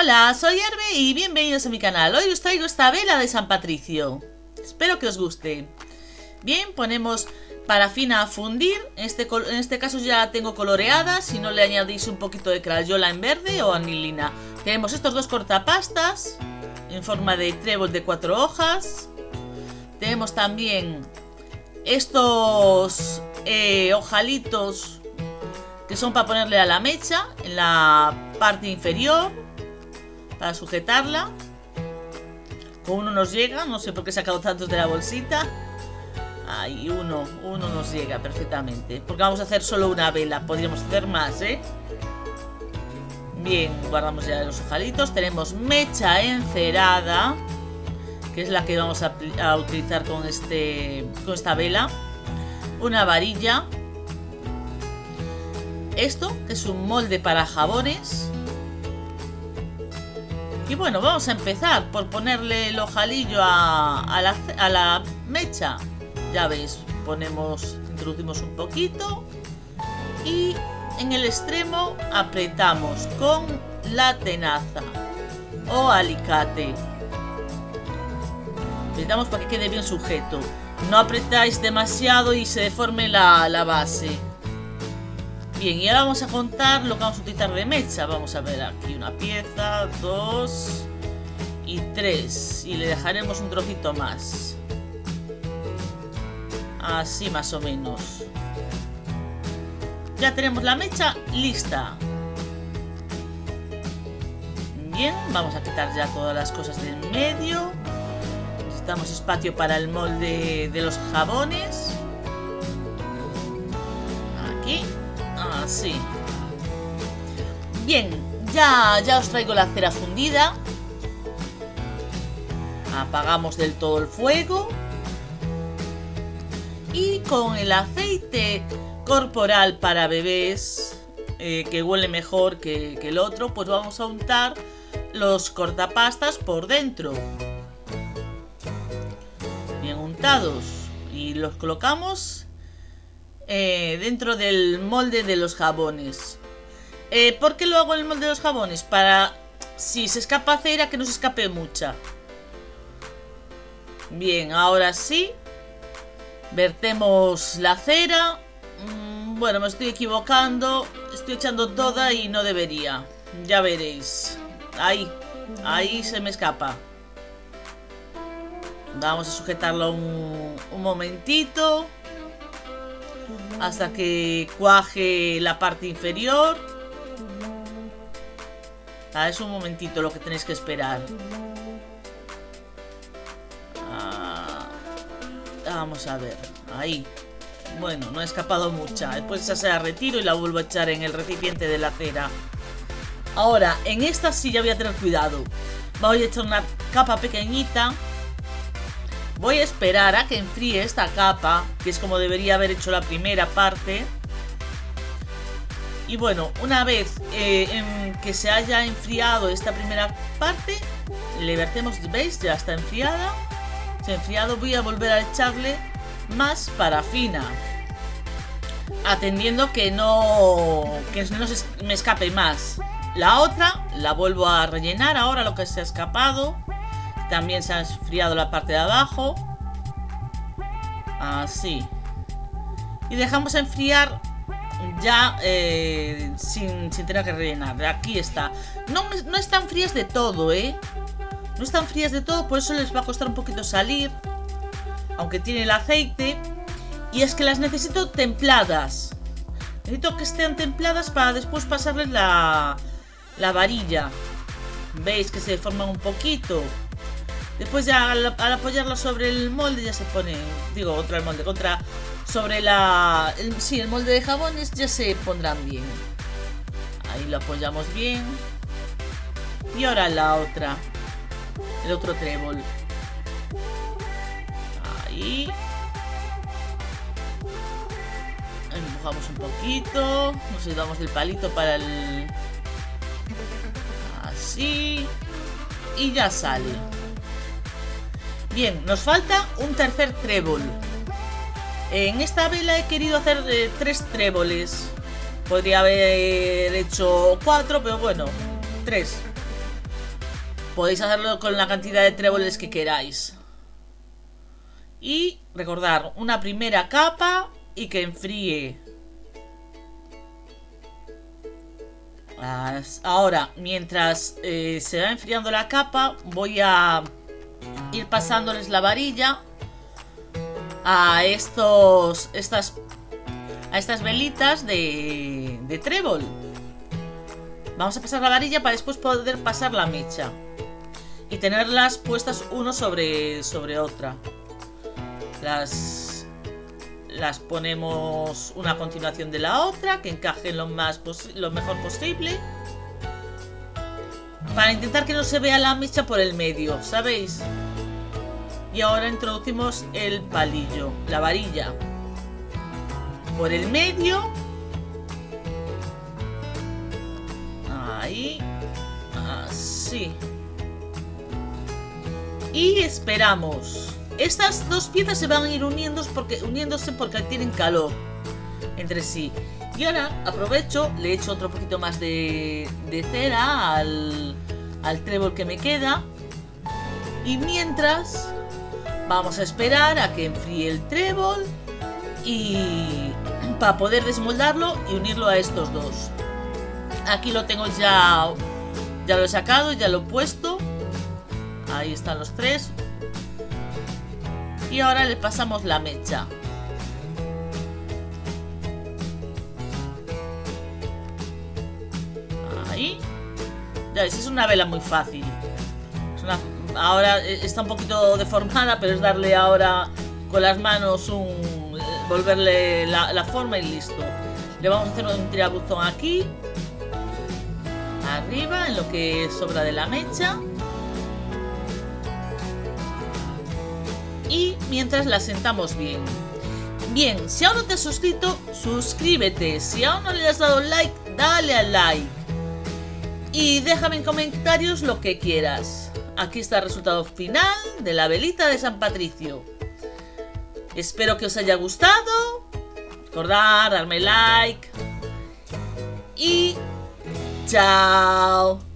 Hola, soy Herbe y bienvenidos a mi canal. Hoy os traigo esta vela de San Patricio. Espero que os guste. Bien, ponemos parafina a fundir. En este, este caso ya la tengo coloreada. Si no le añadís un poquito de crayola en verde o anilina. Tenemos estos dos cortapastas en forma de trébol de cuatro hojas. Tenemos también estos eh, ojalitos que son para ponerle a la mecha en la parte inferior para sujetarla. Con uno nos llega, no sé por qué he sacado tantos de la bolsita. Ahí, uno, uno nos llega perfectamente. Porque vamos a hacer solo una vela, podríamos hacer más, ¿eh? Bien, guardamos ya los ojalitos. Tenemos mecha encerada, que es la que vamos a, a utilizar con, este, con esta vela. Una varilla. Esto, que es un molde para jabones. Y bueno, vamos a empezar por ponerle el ojalillo a, la, mecha. Ya veis, ponemos, introducimos un poquito y en el extremo apretamos con la tenaza o alicate. Apretamos para que quede bien sujeto. No apretáis demasiado y se deforme la, base. Bien, y ahora vamos a contar lo que vamos a utilizar de mecha. Vamos a ver aquí una pieza, dos y tres. Y le dejaremos un trocito más. Así más o menos. Ya tenemos la mecha lista. Bien, vamos a quitar ya todas las cosas del medio. Necesitamos espacio para el molde de los jabones. Así. Bien, ya, ya os traigo la cera fundida. Apagamos del todo el fuego. Y con el aceite corporal para bebés, eh, que huele mejor que, que el otro, pues vamos a untar los cortapastas por dentro. Bien untados. Y los colocamos eh, dentro del molde de los jabones. Eh, ¿Por qué lo hago en el molde de los jabones? Para, si se escapa cera, que no se escape mucha. Bien, ahora sí. Vertemos la cera. Mm, bueno, me estoy equivocando. Estoy echando toda y no debería. Ya veréis. Ahí, ahí se me escapa. Vamos a sujetarlo un, un momentito hasta que cuaje la parte inferior. Ah, es un momentito lo que tenéis que esperar. Ah, vamos a ver. Ahí. Bueno, no ha escapado mucha. Después esa se la retiro y la vuelvo a echar en el recipiente de la cera. Ahora, en esta sí ya voy a tener cuidado. Voy a echar una capa pequeñita Voy a esperar a que enfríe esta capa, que es como debería haber hecho la primera parte. Y bueno, una vez eh, que se haya enfriado esta primera parte, le vertemos, ¿veis? Ya está enfriada. Se ha enfriado, voy a volver a echarle más parafina. Atendiendo que no, que no se me escape más. La otra la vuelvo a rellenar ahora lo que se ha escapado. También se ha enfriado la parte de abajo. Así. Y dejamos enfriar ya eh, sin, tener que rellenar. Aquí está. No, no están frías de todo, ¿eh? No están frías de todo, por eso les va a costar un poquito salir. Aunque tiene el aceite. Y es que las necesito templadas. Necesito que estén templadas para después pasarles la, la varilla. ¿Veis que se deforman un poquito? Después ya al, apoyarlo sobre el molde ya se pone, digo, otra el molde, contra, sobre la, sí, el molde de jabones ya se pondrán bien. Ahí lo apoyamos bien. Y ahora la otra, el otro trébol. Ahí. Empujamos un poquito, nos ayudamos del palito para el... Así. Y ya sale. Bien, nos falta un tercer trébol. En esta vela he querido hacer eh, tres tréboles. Podría haber hecho cuatro, pero bueno, tres. Podéis hacerlo con la cantidad de tréboles que queráis. Y recordar, una primera capa y que enfríe. Ahora, mientras eh, se va enfriando la capa, voy a ir pasándoles la varilla a estos, estas, a estas velitas de, trébol. Vamos a pasar la varilla para después poder pasar la mecha. Y tenerlas puestas uno sobre, sobre otra. Las, las ponemos una a continuación de la otra, que encajen lo, más lo mejor posible. Para intentar que no se vea la mecha por el medio, ¿sabéis? Y ahora introducimos el palillo, la varilla. Por el medio. Ahí. Así. Y esperamos. Estas dos piezas se van a ir uniéndose porque, uniéndose porque tienen calor entre sí. Y ahora aprovecho, le echo otro poquito más de, de cera al, al trébol que me queda. Y mientras Vamos a esperar a que enfríe el trébol y para poder desmoldarlo y unirlo a estos dos. Aquí lo tengo ya, ya lo he sacado, ya lo he puesto. Ahí están los tres. Y ahora le pasamos la mecha. Ahí. Ya ves, es una vela muy fácil. Ahora eh, está un poquito deformada, pero es darle ahora con las manos un... Eh, volverle la, forma y listo. Le vamos a hacer un tirabuzón aquí. Arriba, en lo que sobra de la mecha. Y mientras la sentamos bien. Bien, si aún no te has suscrito, suscríbete. Si aún no le has dado like, dale al like. Y déjame en comentarios lo que quieras. Aquí está el resultado final de la velita de San Patricio. Espero que os haya gustado. Recordad, darme like. Y chao.